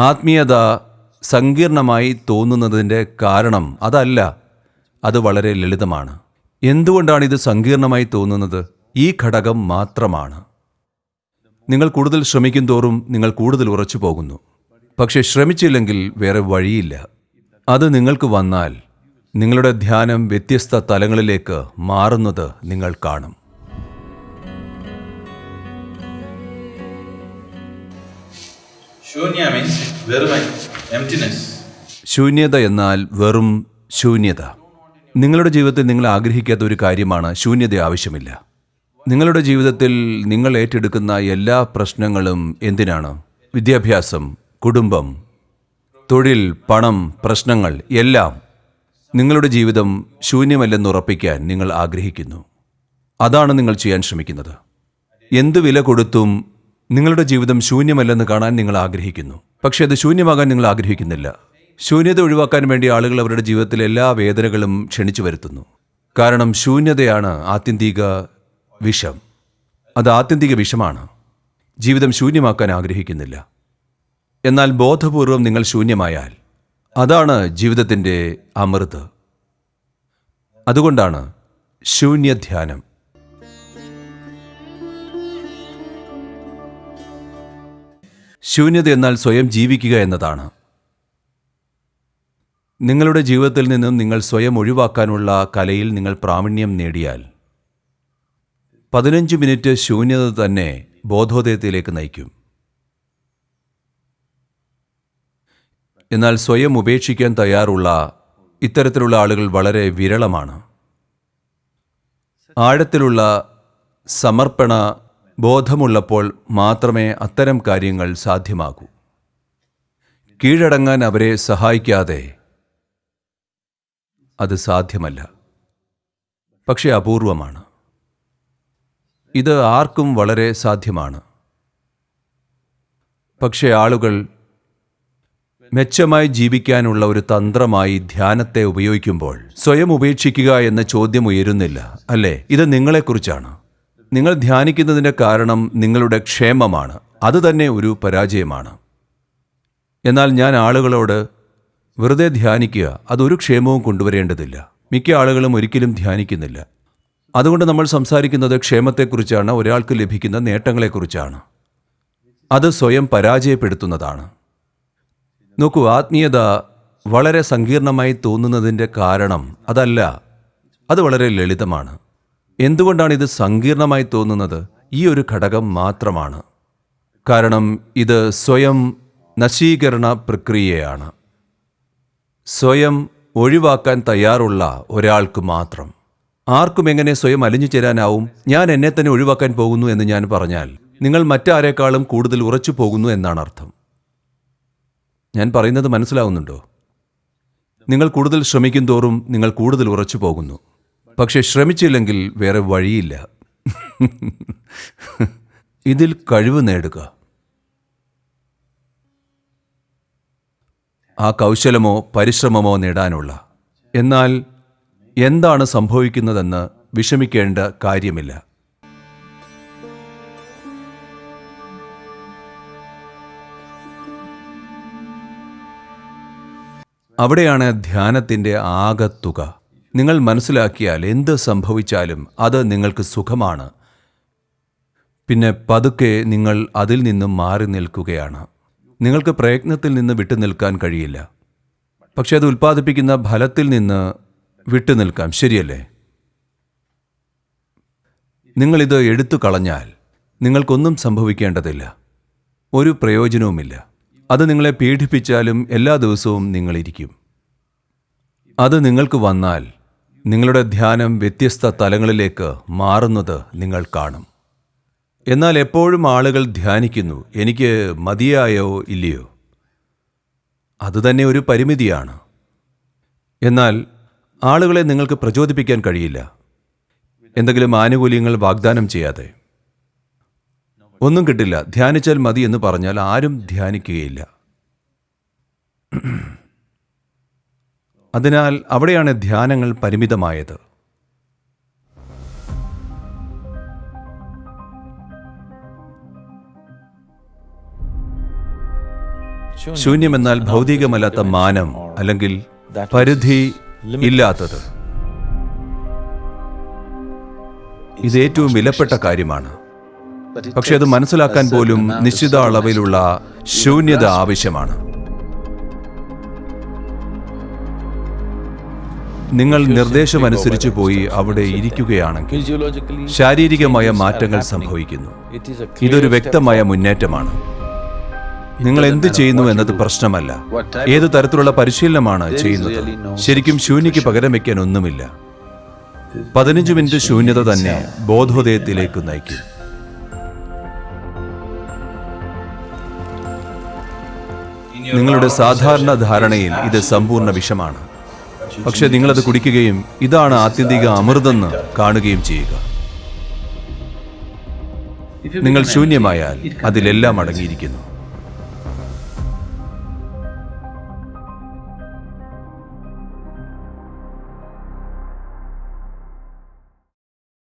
ആത്മീയത സങ്കീർണമായി തോന്നുന്നതിന്റെ കാരണം അതല്ല അത് വളരെ ലളിതമാണ്. എന്തുകൊണ്ടാണ് ഇത് സങ്കീർണമായി തോന്നുന്നത്? ഈ ഘടകം മാത്രമാണ്. നിങ്ങൾ കൂടുതൽ ശ്രമിക്കും തോറും നിങ്ങൾ കൂടുതൽ ഉറച്ചു പോകുന്നു. പക്ഷെ ശ്രമിച്ചില്ലെങ്കിൽ വേറെ വഴിയില്ല. അത് നിങ്ങൾക്ക് വന്നാൽ നിങ്ങളുടെ ധ്യാനം വ്യത്യസ്ത തലങ്ങളിലേക്ക് മാറുന്നത് നിങ്ങൾ കാണും. Emptiness. ശൂന്യത എന്നാൽ വെറും ശൂന്യത. നിങ്ങളുടെ ജീവിതത്തിൽ നിങ്ങൾ ആഗ്രഹിക്കാത്ത ഒരു കാര്യമാണ് ശൂന്യത ആവശ്യമില്ല. നിങ്ങളുടെ ജീവിതത്തിൽ നിങ്ങൾ ഏറ്റെടുക്കുന്ന എല്ലാ പ്രശ്നങ്ങളും എന്തിനാണ്? വിദ്യാഭ്യാസം കുടുംബം തൊഴിൽ പണം പ്രശ്നങ്ങൾ എല്ലാം നിങ്ങളുടെ ജീവിതം ശൂന്യമല്ലെന്ന് ഉറപ്പിക്കാൻ നിങ്ങൾ ആഗ്രഹിക്കുന്നു. അതാണ് നിങ്ങൾ ചെയ്യാൻ ശ്രമിക്കുന്നത്. എന്തു വില കൊടുത്തും നിങ്ങളുടെ ജീവിതം ശൂന്യമല്ലെന്ന് കാണാൻ നിങ്ങൾ ആഗ്രഹിക്കുന്നു. പക്ഷേ അത് ശൂന്യമാകാൻ നിങ്ങൾ ആഗ്രഹിക്കുന്നില്ല. ശൂന്യത ഒഴിവാക്കാൻ വേണ്ടി ആളുകൾ അവരുടെ ജീവിതത്തിലെ എല്ലാ വേദനകളും ക്ഷണിച്ചു വരുത്തുന്നു. കാരണം ശൂന്യതയാണ് ആത്യന്തിക വിഷം. അത് ആത്യന്തിക വിഷമാണ്. ജീവിതം ശൂന്യമാക്കാൻ ആഗ്രഹിക്കുന്നില്ല. എന്നാൽ ബോധപൂർവം നിങ്ങൾ ശൂന്യമായാൽ അതാണ് ജീവിതത്തിന്റെ അമൃത്. അതുകൊണ്ടാണ് ശൂന്യധ്യാനം. ശൂന്യത എന്നാൽ സ്വയം ജീവിക്കുക എന്നതാണ്. നിങ്ങളുടെ ജീവിതത്തിൽ നിന്നും നിങ്ങൾ സ്വയം ഒഴിവാക്കാനുള്ള കലയിൽ നിങ്ങൾ പ്രാവീണ്യം നേടിയാൽ പതിനഞ്ച് മിനിറ്റ് ശൂന്യത തന്നെ ബോധോദയത്തിലേക്ക് നയിക്കും. എന്നാൽ സ്വയം ഉപേക്ഷിക്കാൻ തയ്യാറുള്ള ഇത്തരത്തിലുള്ള ആളുകൾ വളരെ വിരളമാണ്. ആഴത്തിലുള്ള സമർപ്പണ ബോധമുള്ളപ്പോൾ മാത്രമേ അത്തരം കാര്യങ്ങൾ സാധ്യമാകൂ. കീഴടങ്ങാൻ അവരെ സഹായിക്കാതെ അത് സാധ്യമല്ല. പക്ഷേ അപൂർവമാണ്. ഇത് ആർക്കും വളരെ സാധ്യമാണ്. പക്ഷേ ആളുകൾ മെച്ചമായി ജീവിക്കാനുള്ള ഒരു തന്ത്രമായി ധ്യാനത്തെ ഉപയോഗിക്കുമ്പോൾ സ്വയം ഉപേക്ഷിക്കുക എന്ന ചോദ്യം ഉയരുന്നില്ല അല്ലേ? ഇത് നിങ്ങളെക്കുറിച്ചാണ്. നിങ്ങൾ ധ്യാനിക്കുന്നതിന്റെ കാരണം നിങ്ങളുടെ ക്ഷേമമാണ്. അതുതന്നെ ഒരു പരാജയമാണ്. എന്നാൽ ഞാൻ ആളുകളോട് വെറുതെ ധ്യാനിക്കുക അതൊരു ക്ഷേമവും കൊണ്ടുവരേണ്ടതില്ല. മിക്ക ആളുകളും ഒരിക്കലും ധ്യാനിക്കുന്നില്ല. അതുകൊണ്ട് നമ്മൾ സംസാരിക്കുന്നത് ക്ഷേമത്തെക്കുറിച്ചാണ് ഒരാൾക്ക് ലഭിക്കുന്ന നേട്ടങ്ങളെക്കുറിച്ചാണ്. അത് സ്വയം പരാജയപ്പെടുത്തുന്നതാണ്. നോക്കൂ ആത്മീയത വളരെ സങ്കീർണമായി തോന്നുന്നതിന്റെ കാരണം അതല്ല അത് വളരെ ലളിതമാണ്. എന്തുകൊണ്ടാണ് ഇത് സങ്കീർണമായി തോന്നുന്നത്? ഈ ഒരു ഘടകം മാത്രമാണ്. കാരണം ഇത് സ്വയം നശീകരണ പ്രക്രിയയാണ്. സ്വയം ഒഴിവാക്കാൻ തയ്യാറുള്ള ഒരാൾക്ക് മാത്രം. ആർക്കും എങ്ങനെ സ്വയം അലിഞ്ഞു ചേരാനാവും? ഞാൻ എന്നെ തന്നെ ഒഴിവാക്കാൻ പോകുന്നു എന്ന് ഞാൻ പറഞ്ഞാൽ നിങ്ങൾ മറ്റാരേക്കാളും കൂടുതൽ ഉറച്ചു പോകുന്നു എന്നാണ് അർത്ഥം. ഞാൻ പറയുന്നത് മനസ്സിലാവുന്നുണ്ടോ? നിങ്ങൾ കൂടുതൽ ശ്രമിക്കും തോറും നിങ്ങൾ കൂടുതൽ ഉറച്ചു പോകുന്നു. പക്ഷെ ശ്രമിച്ചില്ലെങ്കിൽ വേറെ വഴിയില്ല. ഇതിൽ കഴിവ് നേടുക. ആ കൗശലമോ പരിശ്രമമോ നേടാനുള്ള. എന്നാൽ എന്താണ് സംഭവിക്കുന്നതെന്ന് വിഷമിക്കേണ്ട കാര്യമില്ല. അവിടെയാണ് ധ്യാനത്തിന്റെ ആകത്തുക. നിങ്ങൾ മനസ്സിലാക്കിയാൽ എന്ത് സംഭവിച്ചാലും അത് നിങ്ങൾക്ക് സുഖമാണ്. പിന്നെ പതുക്കെ നിങ്ങൾ അതിൽ നിന്നും മാറി നിൽക്കുകയാണ്. നിങ്ങൾക്ക് പ്രയത്നത്തിൽ നിന്ന് വിട്ടു നിൽക്കാൻ കഴിയില്ല. പക്ഷെ അത് ഉൽപ്പാദിപ്പിക്കുന്ന ഫലത്തിൽ നിന്ന് വിട്ടു നിൽക്കാം. ശരിയല്ലേ? നിങ്ങളിത് എടുത്തു കളഞ്ഞാൽ നിങ്ങൾക്കൊന്നും സംഭവിക്കേണ്ടതില്ല. ഒരു പ്രയോജനവുമില്ല. അത് നിങ്ങളെ പീഡിപ്പിച്ചാലും എല്ലാ ദിവസവും നിങ്ങളിരിക്കും. അത് നിങ്ങൾക്ക് വന്നാൽ നിങ്ങളുടെ ധ്യാനം വ്യത്യസ്ത തലങ്ങളിലേക്ക് മാറുന്നത് നിങ്ങൾ കാണും. എന്നാൽ എപ്പോഴും ആളുകൾ ധ്യാനിക്കുന്നു എനിക്ക് മതിയായോ ഇല്ലയോ? അതുതന്നെ ഒരു പരിമിതിയാണ്. എന്നാൽ ആളുകളെ നിങ്ങൾക്ക് പ്രചോദിപ്പിക്കാൻ കഴിയില്ല. എന്തെങ്കിലും ആനുകൂല്യങ്ങൾ വാഗ്ദാനം ചെയ്യാതെ. ഒന്നും കിട്ടില്ല ധ്യാനിച്ചാൽ മതി എന്ന് പറഞ്ഞാൽ ആരും ധ്യാനിക്കുകയില്ല. അതിനാൽ അവിടെയാണ് ധ്യാനങ്ങൾ പരിമിതമായത്. ശൂന്യമെന്നാൽ ഭൗതികമല്ലാത്ത മാനം അല്ലെങ്കിൽ പരിധി ഇല്ലാത്തത്. ഇത് ഏറ്റവും വിലപ്പെട്ട കാര്യമാണ്. പക്ഷെ അത് മനസ്സിലാക്കാൻ പോലും നിശ്ചിത അളവിലുള്ള ശൂന്യത ആവശ്യമാണ്. നിങ്ങൾ നിർദ്ദേശമനുസരിച്ച് പോയി അവിടെ ഇരിക്കുകയാണെങ്കിൽ ശാരീരികമായ മാറ്റങ്ങൾ സംഭവിക്കുന്നു. ഇതൊരു വ്യക്തമായ മുന്നേറ്റമാണ്. നിങ്ങൾ എന്ത് ചെയ്യുന്നു എന്നത് പ്രശ്നമല്ല. ഏത് തരത്തിലുള്ള പരിശീലനമാണ് ചെയ്യുന്നത്? ശരിക്കും ശൂന്യക്ക് പകരം വയ്ക്കാൻ ഒന്നുമില്ല. പതിനഞ്ച് മിനിറ്റ് ശൂന്യത തന്നെ ബോധോദയത്തിലേക്ക് നയിക്കും. നിങ്ങളുടെ സാധാരണ ധാരണയിൽ ഇത് സമ്പൂർണ വിഷമാണ്. പക്ഷെ നിങ്ങളത് കുടിക്കുകയും ഇതാണ് ആത്യന്തിക അമൃതെന്ന് കാണുകയും ചെയ്യുക. നിങ്ങൾ ശൂന്യമായാൽ അതിലെല്ലാം അടങ്ങിയിരിക്കുന്നു.